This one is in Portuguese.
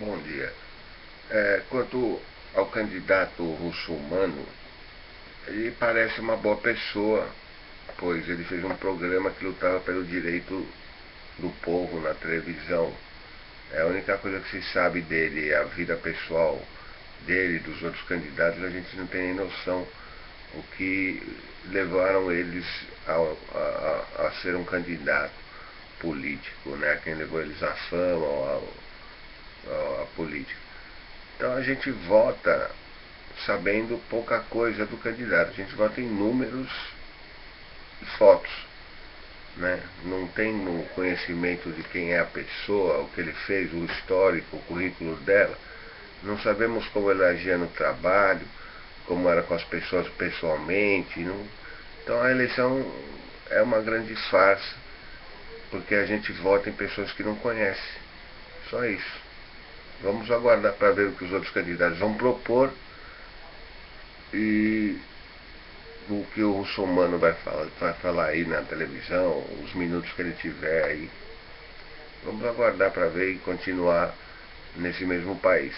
Bom dia. É, quanto ao candidato russomano, ele parece uma boa pessoa, pois ele fez um programa que lutava pelo direito do povo na televisão. É a única coisa que se sabe dele, a vida pessoal dele, dos outros candidatos, a gente não tem nem noção o que levaram eles a, a, a ser um candidato político, né? Quem levou eles à fama, a política. Então a gente vota sabendo pouca coisa do candidato, a gente vota em números e fotos. Né? Não tem um conhecimento de quem é a pessoa, o que ele fez, o histórico, o currículo dela. Não sabemos como ele agia no trabalho, como era com as pessoas pessoalmente. Não... Então a eleição é uma grande farsa, porque a gente vota em pessoas que não conhece. Só isso. Vamos aguardar para ver o que os outros candidatos vão propor e o que o russomano vai falar, vai falar aí na televisão, os minutos que ele tiver aí. Vamos aguardar para ver e continuar nesse mesmo país.